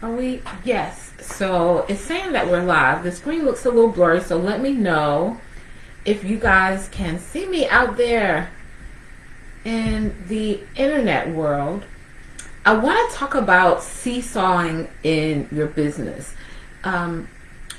Are we? Yes. So it's saying that we're live. The screen looks a little blurry, so let me know if you guys can see me out there in the internet world. I want to talk about seesawing in your business. Um,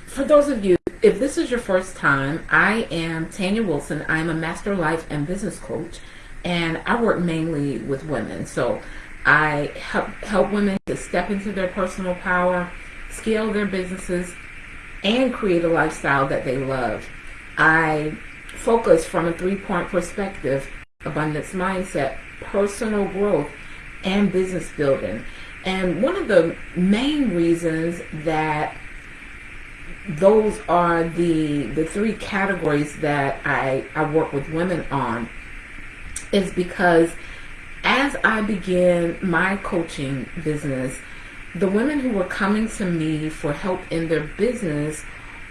for those of you, if this is your first time, I am Tanya Wilson. I'm a master life and business coach, and I work mainly with women. So I help, help women to step into their personal power, scale their businesses, and create a lifestyle that they love. I focus from a three-point perspective, abundance mindset, personal growth, and business building. And one of the main reasons that those are the the three categories that I, I work with women on is because as I began my coaching business, the women who were coming to me for help in their business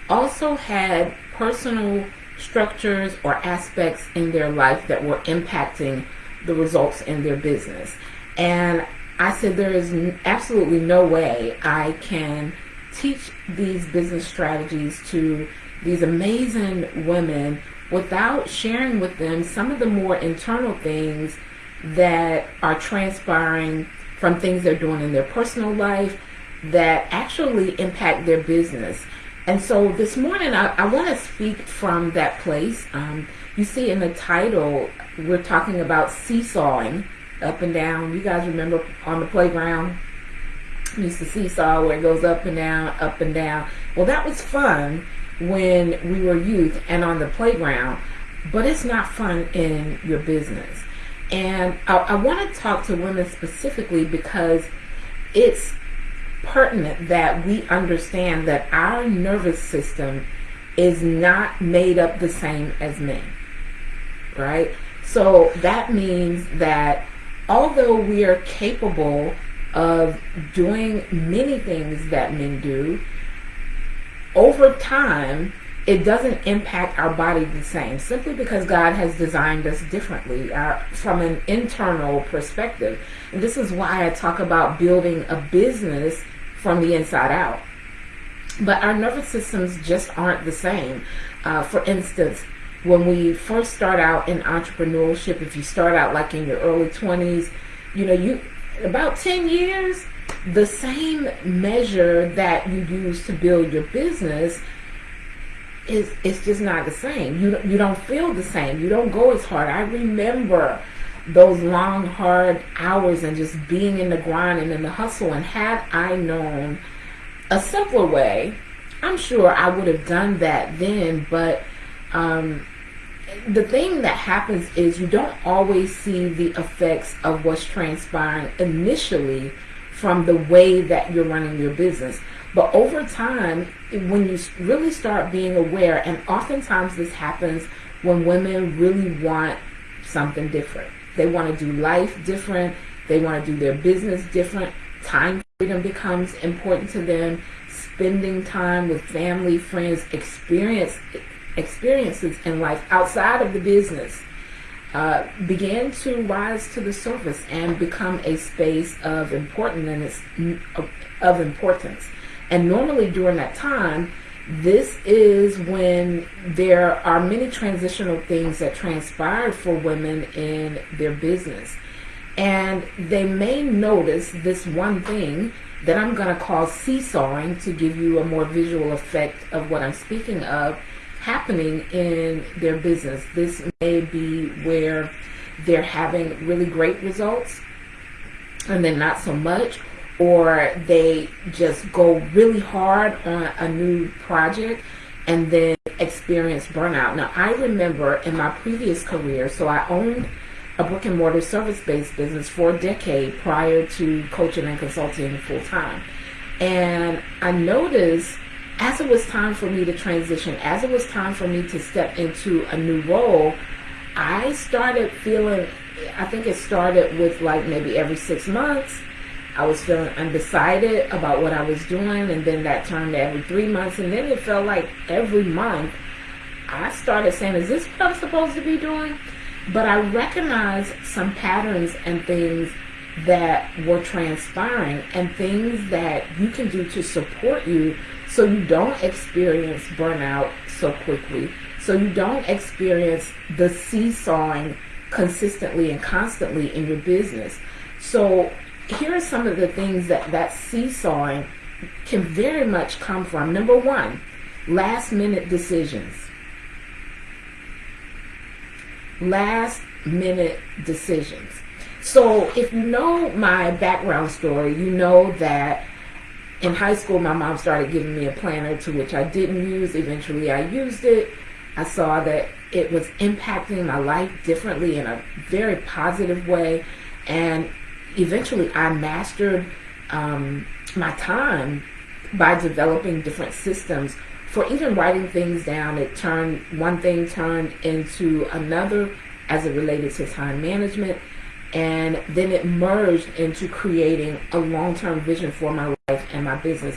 also had personal structures or aspects in their life that were impacting the results in their business. And I said, there is absolutely no way I can teach these business strategies to these amazing women without sharing with them some of the more internal things that are transpiring from things they're doing in their personal life that actually impact their business. And so this morning, I, I want to speak from that place. Um, you see in the title, we're talking about seesawing up and down. You guys remember on the playground? Used to seesaw where it goes up and down, up and down. Well, that was fun when we were youth and on the playground, but it's not fun in your business. And I, I want to talk to women specifically because it's pertinent that we understand that our nervous system is not made up the same as men, right? So that means that although we are capable of doing many things that men do, over time, it doesn't impact our body the same simply because God has designed us differently uh, from an internal perspective. And this is why I talk about building a business from the inside out. But our nervous systems just aren't the same. Uh, for instance, when we first start out in entrepreneurship, if you start out like in your early 20s, you know, you about 10 years, the same measure that you use to build your business is it's just not the same. You you don't feel the same. You don't go as hard. I remember those long hard hours and just being in the grind and in the hustle and had I known a simpler way, I'm sure I would have done that then, but um, the thing that happens is you don't always see the effects of what's transpiring initially from the way that you're running your business. But over time, when you really start being aware, and oftentimes this happens when women really want something different. They want to do life different. They want to do their business different. Time freedom becomes important to them. Spending time with family, friends, experience experiences in life outside of the business uh, began to rise to the surface and become a space of importance of importance. And normally during that time, this is when there are many transitional things that transpire for women in their business. And they may notice this one thing that I'm going to call seesawing to give you a more visual effect of what I'm speaking of happening in their business. This may be where they're having really great results and then not so much, or they just go really hard on a new project and then experience burnout. Now, I remember in my previous career, so I owned a brick and mortar service based business for a decade prior to coaching and consulting full time. And I noticed as it was time for me to transition, as it was time for me to step into a new role, I started feeling, I think it started with like maybe every six months. I was feeling undecided about what I was doing, and then that turned to every three months, and then it felt like every month I started saying, Is this what I'm supposed to be doing? But I recognized some patterns and things that were transpiring and things that you can do to support you so you don't experience burnout so quickly, so you don't experience the seesawing consistently and constantly in your business. So here are some of the things that that seesawing can very much come from. Number one, last minute decisions. Last minute decisions. So if you know my background story, you know that in high school my mom started giving me a planner to which I didn't use. Eventually I used it. I saw that it was impacting my life differently in a very positive way. And eventually I mastered um, my time by developing different systems for even writing things down. It turned, one thing turned into another as it related to time management. And then it merged into creating a long-term vision for my life and my business.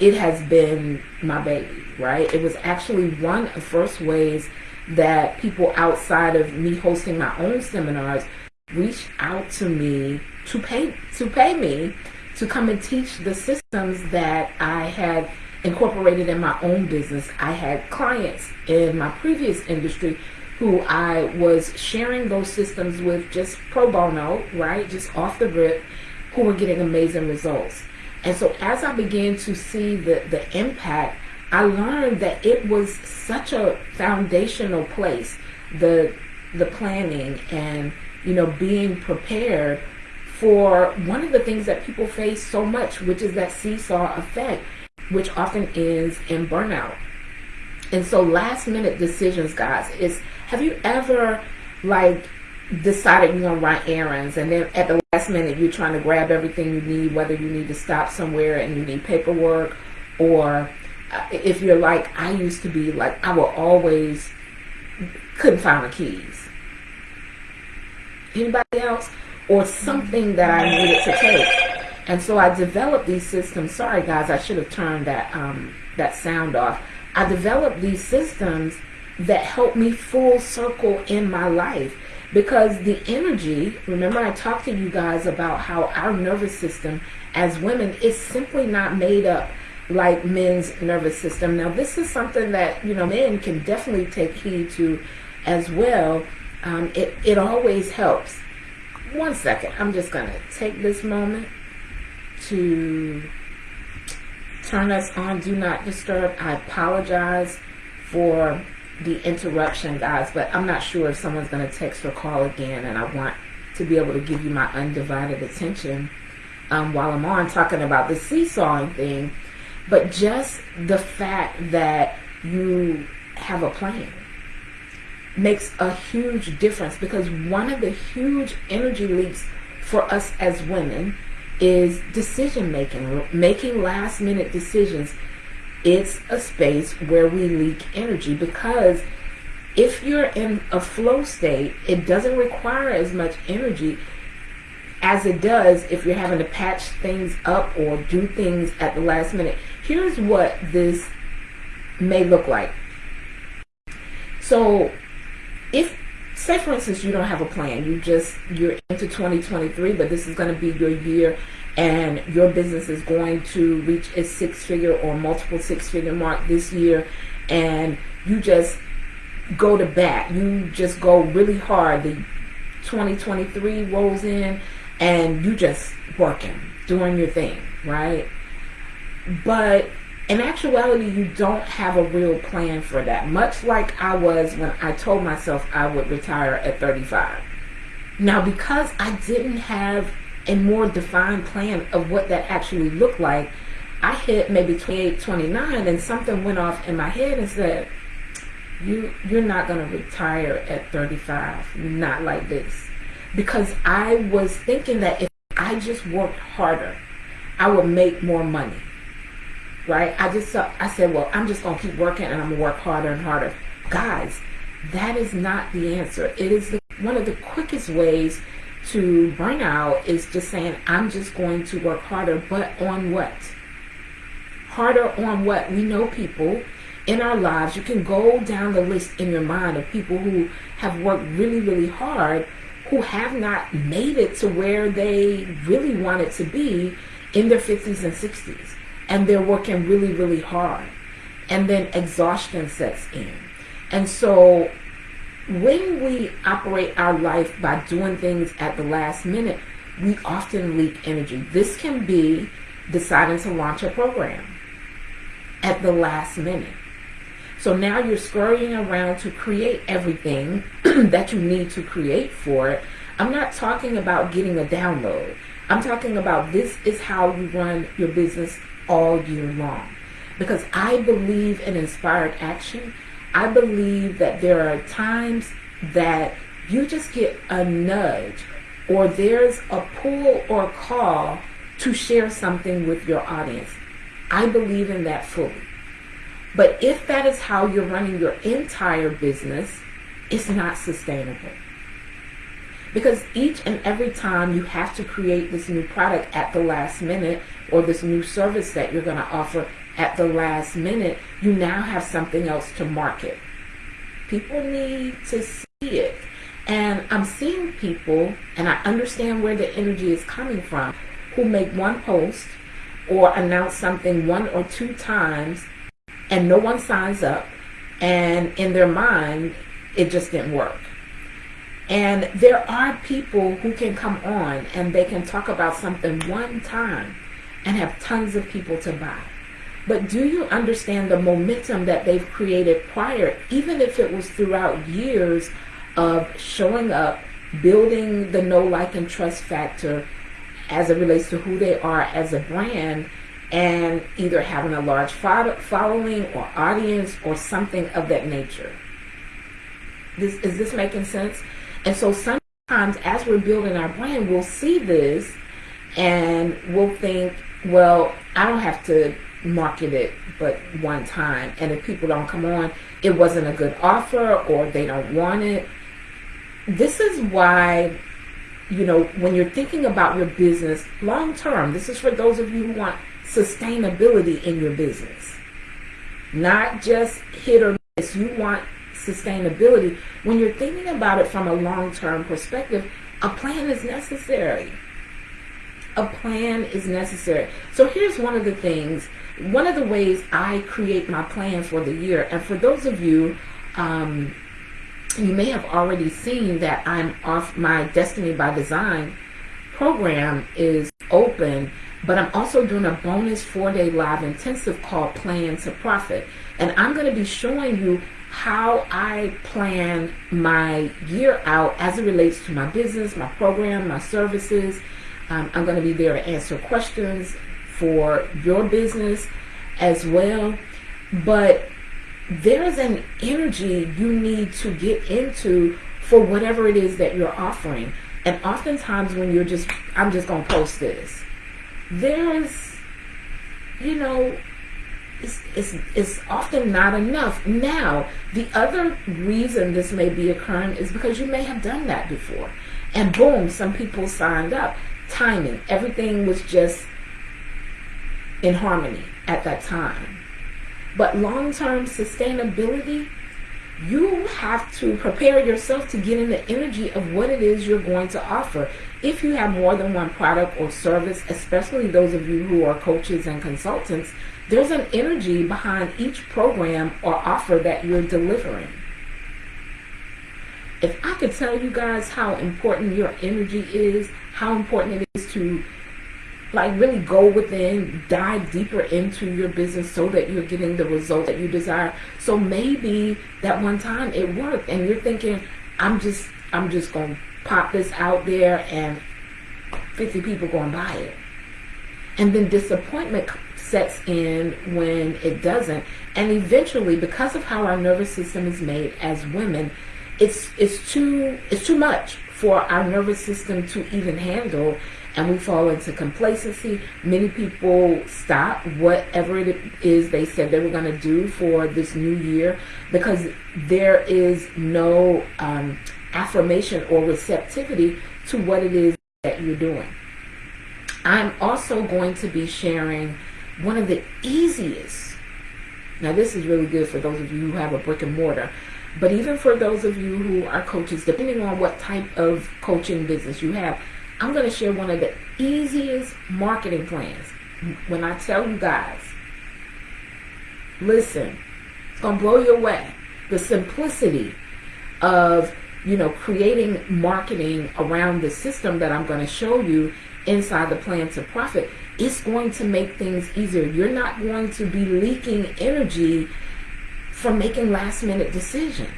It has been my baby, right? It was actually one of the first ways that people outside of me hosting my own seminars reached out to me to pay to pay me to come and teach the systems that I had incorporated in my own business. I had clients in my previous industry who I was sharing those systems with just pro bono, right? Just off the rip, who were getting amazing results. And so as I began to see the, the impact, I learned that it was such a foundational place, the the planning and you know being prepared for one of the things that people face so much, which is that seesaw effect, which often is in burnout. And so last minute decisions, guys, is have you ever like decided you're gonna run errands and then at the last minute you're trying to grab everything you need, whether you need to stop somewhere and you need paperwork or uh, if you're like I used to be like I will always couldn't find the keys. Anybody else? Or something that I needed to take. And so I developed these systems. Sorry guys, I should have turned that um, that sound off. I developed these systems that helped me full circle in my life because the energy remember i talked to you guys about how our nervous system as women is simply not made up like men's nervous system now this is something that you know men can definitely take heed to as well um, it, it always helps. One second. I'm just gonna take this moment to turn us on. Do not disturb. I apologize for the interruption, guys, but I'm not sure if someone's going to text or call again, and I want to be able to give you my undivided attention um, while I'm on talking about the seesawing thing. But just the fact that you have a plan makes a huge difference because one of the huge energy leaks for us as women is decision making, making last minute decisions it's a space where we leak energy because if you're in a flow state, it doesn't require as much energy as it does if you're having to patch things up or do things at the last minute. Here's what this may look like. So if say for instance you don't have a plan, you just you're into 2023, but this is going to be your year and your business is going to reach a six figure or multiple six figure mark this year and you just go to bat you just go really hard the 2023 rolls in and you just working doing your thing right? But in actuality you don't have a real plan for that much like I was when I told myself I would retire at 35 now because I didn't have a more defined plan of what that actually looked like, I hit maybe 28, 29, and something went off in my head and said, you, you're not going to retire at 35, not like this. Because I was thinking that if I just worked harder, I would make more money. Right? I just, I said, well, I'm just going to keep working and I'm to work harder and harder. Guys, that is not the answer. It is the, one of the quickest ways to burnout is just saying, I'm just going to work harder, but on what? Harder on what? We know people in our lives. You can go down the list in your mind of people who have worked really, really hard who have not made it to where they really want it to be in their 50s and 60s. And they're working really, really hard. And then exhaustion sets in. And so when we operate our life by doing things at the last minute, we often leak energy. This can be deciding to launch a program at the last minute. So now you're scurrying around to create everything that you need to create for it. I'm not talking about getting a download. I'm talking about this is how you run your business all year long. Because I believe in inspired action. I believe that there are times that you just get a nudge or there's a pull or call to share something with your audience. I believe in that fully. But if that is how you're running your entire business, it's not sustainable. Because each and every time you have to create this new product at the last minute or this new service that you're going to offer at the last minute, you now have something else to market. People need to see it. And I'm seeing people, and I understand where the energy is coming from, who make one post or announce something one or two times and no one signs up and in their mind it just didn't work and there are people who can come on and they can talk about something one time and have tons of people to buy but do you understand the momentum that they've created prior even if it was throughout years of showing up building the know like and trust factor as it relates to who they are as a brand and either having a large following or audience or something of that nature. This, is this making sense? And so sometimes as we're building our brand, we'll see this and we'll think, well, I don't have to market it but one time. And if people don't come on, it wasn't a good offer or they don't want it. This is why, you know, when you're thinking about your business long term, this is for those of you who want sustainability in your business. Not just hit or miss. You want sustainability. When you're thinking about it from a long-term perspective, a plan is necessary. A plan is necessary. So here's one of the things, one of the ways I create my plan for the year. And for those of you, um, you may have already seen that I'm off my Destiny by Design program is open but I'm also doing a bonus four-day live intensive called Plan to Profit. And I'm going to be showing you how I plan my year out as it relates to my business, my program, my services. Um, I'm going to be there to answer questions for your business as well. But there's an energy you need to get into for whatever it is that you're offering. And oftentimes when you're just, I'm just going to post this there's, you know, it's, it's, it's often not enough. Now, the other reason this may be occurring is because you may have done that before. And boom, some people signed up. Timing, everything was just in harmony at that time. But long-term sustainability, you have to prepare yourself to get in the energy of what it is you're going to offer. If you have more than one product or service, especially those of you who are coaches and consultants, there's an energy behind each program or offer that you're delivering. If I could tell you guys how important your energy is, how important it is to like really go within, dive deeper into your business so that you're getting the result that you desire. So maybe that one time it worked and you're thinking, I'm just I'm just gonna pop this out there and 50 people gonna buy it. And then disappointment sets in when it doesn't. And eventually, because of how our nervous system is made as women, it's it's too it's too much for our nervous system to even handle and we fall into complacency. Many people stop whatever it is they said they were going to do for this new year because there is no um, affirmation or receptivity to what it is that you're doing. I'm also going to be sharing one of the easiest, now this is really good for those of you who have a brick and mortar, But even for those of you who are coaches, depending on what type of coaching business you have, I'm going to share one of the easiest marketing plans. When I tell you guys, listen, it's going to blow you away. The simplicity of, you know, creating marketing around the system that I'm going to show you inside the plan to profit it's going to make things easier. You're not going to be leaking energy from making last minute decisions.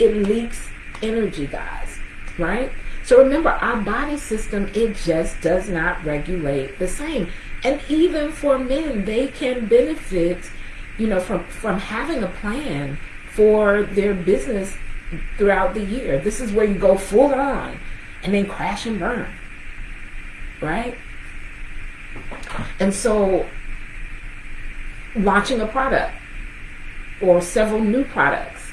It leaks energy, guys, right? So remember, our body system, it just does not regulate the same. And even for men, they can benefit, you know, from, from having a plan for their business throughout the year. This is where you go full on and then crash and burn, right? And so launching a product or several new products,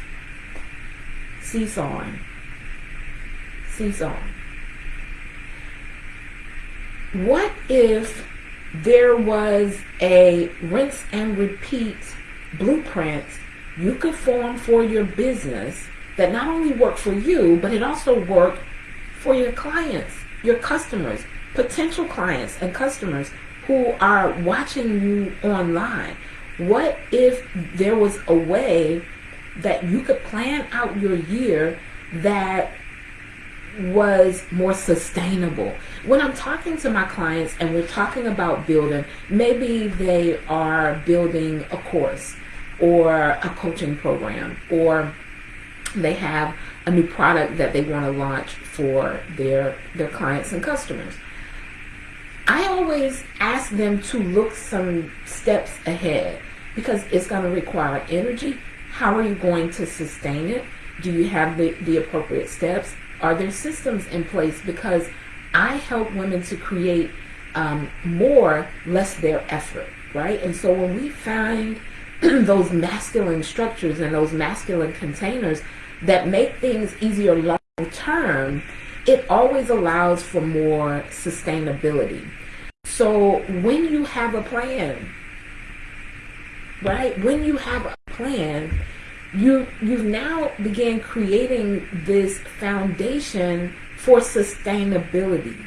seesawing, seesawing. What if there was a rinse and repeat blueprint you could form for your business that not only worked for you, but it also worked for your clients, your customers, potential clients and customers who are watching you online. What if there was a way that you could plan out your year that was more sustainable. When I'm talking to my clients and we're talking about building, maybe they are building a course or a coaching program or they have a new product that they want to launch for their their clients and customers. I always ask them to look some steps ahead because it's going to require energy. How are you going to sustain it? Do you have the, the appropriate steps? Are there systems in place? Because I help women to create um, more, less their effort, right? And so when we find those masculine structures and those masculine containers that make things easier long term, it always allows for more sustainability. So when you have a plan, right? When you have a plan, you you've now began creating this foundation for sustainability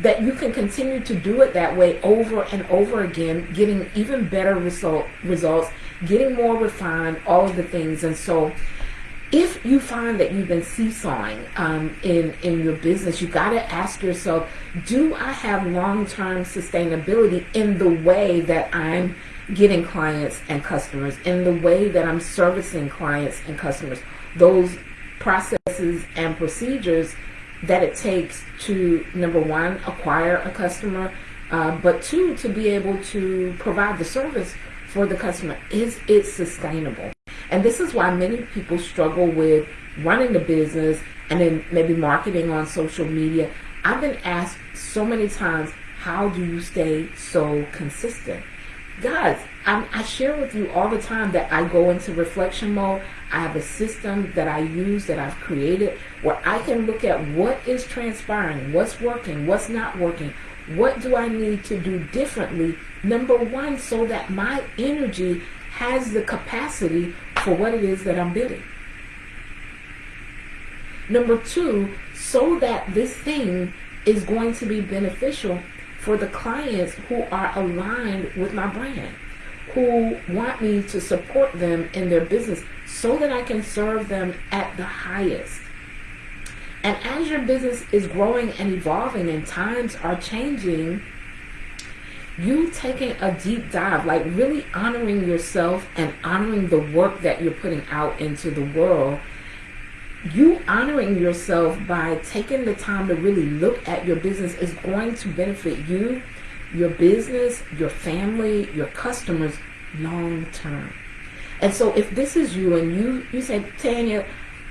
that you can continue to do it that way over and over again getting even better result results getting more refined all of the things and so if you find that you've been seesawing um, in in your business, you got to ask yourself: Do I have long term sustainability in the way that I'm getting clients and customers, in the way that I'm servicing clients and customers? Those processes and procedures that it takes to number one acquire a customer, uh, but two to be able to provide the service for the customer. Is it sustainable? And this is why many people struggle with running the business and then maybe marketing on social media. I've been asked so many times, how do you stay so consistent? Guys, I, I share with you all the time that I go into reflection mode. I have a system that I use that I've created where I can look at what is transpiring, what's working, what's not working, what do I need to do differently? Number one, so that my energy has the capacity for what it is that I'm bidding. Number two, so that this thing is going to be beneficial for the clients who are aligned with my brand, who want me to support them in their business so that I can serve them at the highest. And as your business is growing and evolving and times are changing, you taking a deep dive, like really honoring yourself and honoring the work that you're putting out into the world, you honoring yourself by taking the time to really look at your business is going to benefit you, your business, your family, your customers long term. And so if this is you and you you say, Tanya,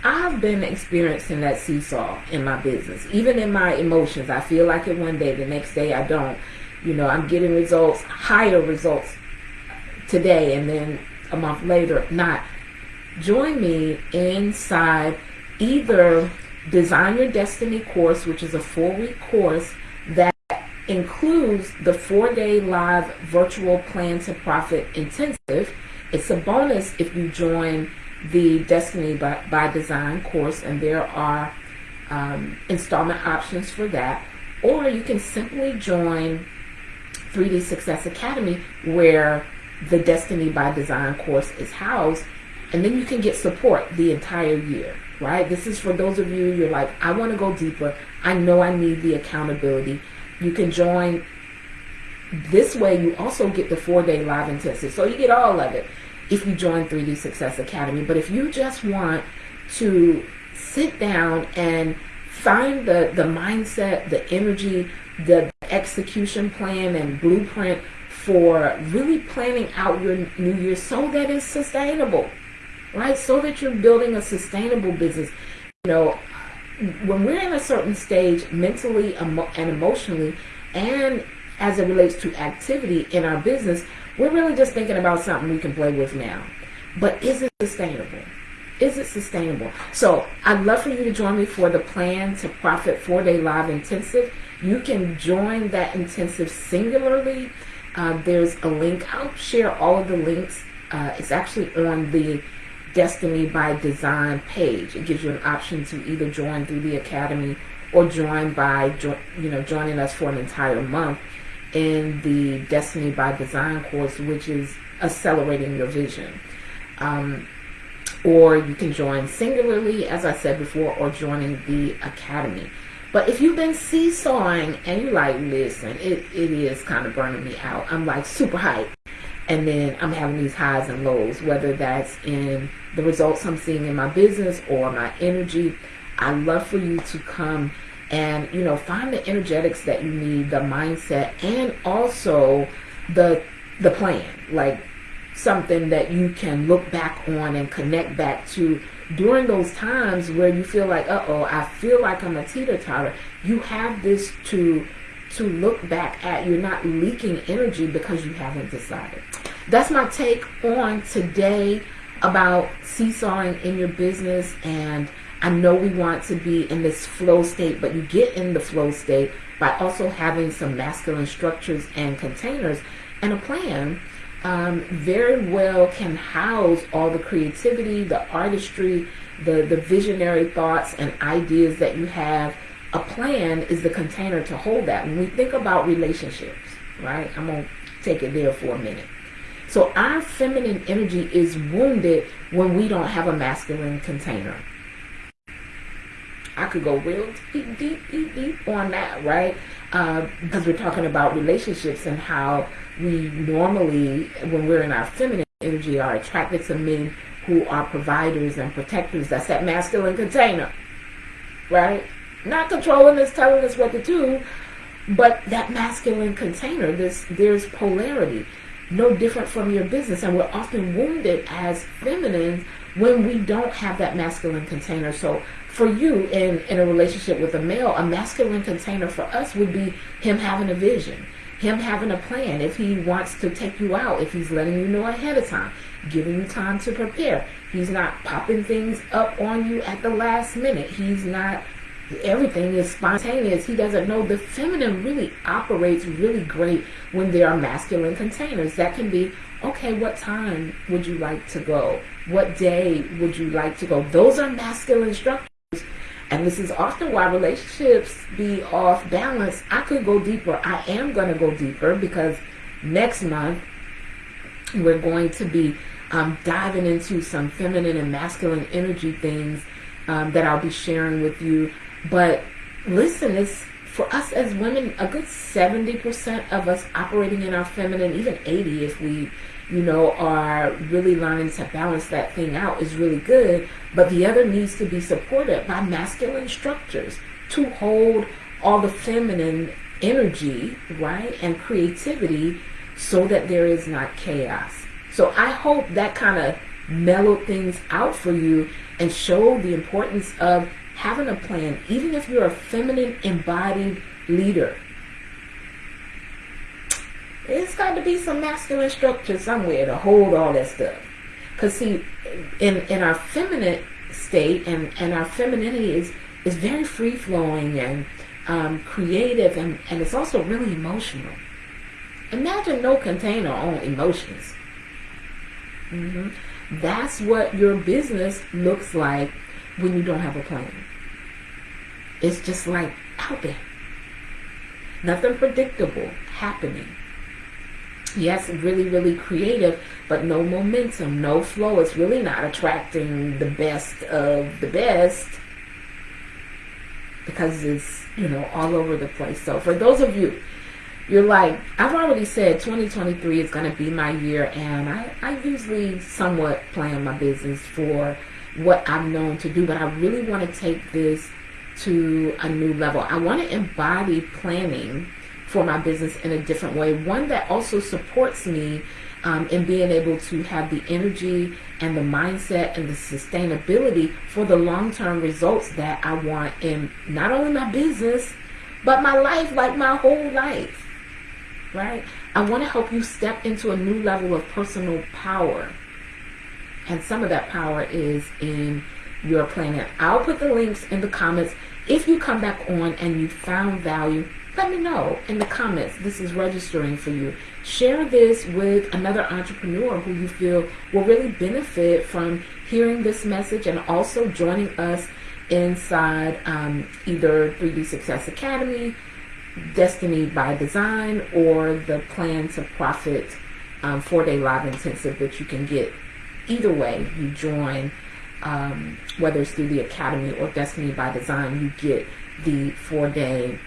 I've been experiencing that seesaw in my business, even in my emotions. I feel like it one day, the next day I don't you know, I'm getting results, higher results today, and then a month later, not. Join me inside either Design Your Destiny course, which is a four week course that includes the four day live virtual plan to profit intensive. It's a bonus if you join the Destiny by, by Design course, and there are um, installment options for that. Or you can simply join 3D Success Academy, where the Destiny by Design course is housed, and then you can get support the entire year, right? This is for those of you, you're like, I want to go deeper. I know I need the accountability. You can join this way. You also get the four day live intensive. So you get all of it if you join 3D Success Academy. But if you just want to sit down and find the, the mindset, the energy, the execution plan and blueprint for really planning out your new year so that it's sustainable, right? So that you're building a sustainable business. You know, when we're in a certain stage mentally and emotionally, and as it relates to activity in our business, we're really just thinking about something we can play with now. But is it sustainable? Is it sustainable? So I'd love for you to join me for the Plan to Profit four day live intensive. You can join that intensive singularly. Uh, there's a link. I'll share all of the links. Uh, it's actually on the Destiny by Design page. It gives you an option to either join through the Academy or join by you know joining us for an entire month in the Destiny by Design course, which is accelerating your vision. Um, or you can join singularly, as I said before, or joining the academy. But if you've been seesawing and you're like, listen, it, it is kind of burning me out. I'm like super hyped. And then I'm having these highs and lows, whether that's in the results I'm seeing in my business or my energy. I love for you to come and, you know, find the energetics that you need, the mindset, and also the the plan. Like something that you can look back on and connect back to during those times where you feel like, uh oh, I feel like I'm a teeter totter. You have this to to look back at. You're not leaking energy because you haven't decided. That's my take on today about seesawing in your business. And I know we want to be in this flow state, but you get in the flow state by also having some masculine structures and containers and a plan um, very well can house all the creativity, the artistry, the, the visionary thoughts and ideas that you have. A plan is the container to hold that. When we think about relationships, right? I'm going to take it there for a minute. So our feminine energy is wounded when we don't have a masculine container. I could go real deep, deep, deep, deep on that, right? Uh, because we're talking about relationships and how we normally, when we're in our feminine energy, are attracted to men who are providers and protectors. That's that masculine container, right? Not controlling us, telling us what to do, but that masculine container. This there's polarity, no different from your business, and we're often wounded as feminines when we don't have that masculine container. So for you in, in a relationship with a male, a masculine container for us would be him having a vision, him having a plan. If he wants to take you out, if he's letting you know ahead of time, giving you time to prepare. He's not popping things up on you at the last minute. He's not, everything is spontaneous. He doesn't know. The feminine really operates really great when there are masculine containers. That can be, okay, what time would you like to go? What day would you like to go? Those are masculine structures. And this is often why relationships be off balance. I could go deeper. I am going to go deeper because next month we're going to be um, diving into some feminine and masculine energy things um, that I'll be sharing with you. But listen, it's for us as women, a good 70% of us operating in our feminine, even 80 if we you know, are really learning to balance that thing out is really good. But the other needs to be supported by masculine structures to hold all the feminine energy, right, and creativity so that there is not chaos. So I hope that kind of mellowed things out for you and showed the importance of having a plan, even if you're a feminine embodied leader it's got to be some masculine structure somewhere to hold all that stuff. Because see, in in our feminine state and and our femininity is is very free flowing and um, creative and and it's also really emotional. Imagine no container on emotions. Mm-hmm. That's what your business looks like when you don't have a plan. It's just like out there. Nothing predictable happening. Yes, really, really creative, but no momentum, no flow. It's really not attracting the best of the best because it's, you know, all over the place. So for those of you, you're like, I've already said 2023 is going to be my year, and I, I usually somewhat plan my business for what I'm known to do, but I really want to take this to a new level. I want to embody planning for my business in a different way, one that also supports me um, in being able to have the energy and the mindset and the sustainability for the long term results that I want in not only my business, but my life, like my whole life. Right? I want to help you step into a new level of personal power. And some of that power is in your planning. I'll put the links in the comments. If you come back on and you found value, let me know in the comments. This is registering for you. Share this with another entrepreneur who you feel will really benefit from hearing this message and also joining us inside um, either 3D Success Academy, Destiny by Design, or the Plan to Profit um, four day live intensive that you can get either way. You join, um, whether it's through the Academy or Destiny by Design, you get the four day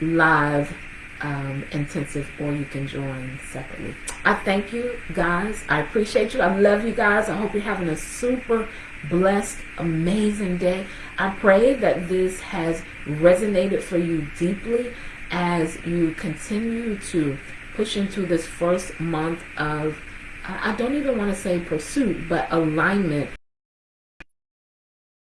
live um, intensive or you can join separately. I thank you guys. I appreciate you. I love you guys. I hope you're having a super blessed, amazing day. I pray that this has resonated for you deeply as you continue to push into this first month of, I don't even want to say pursuit, but alignment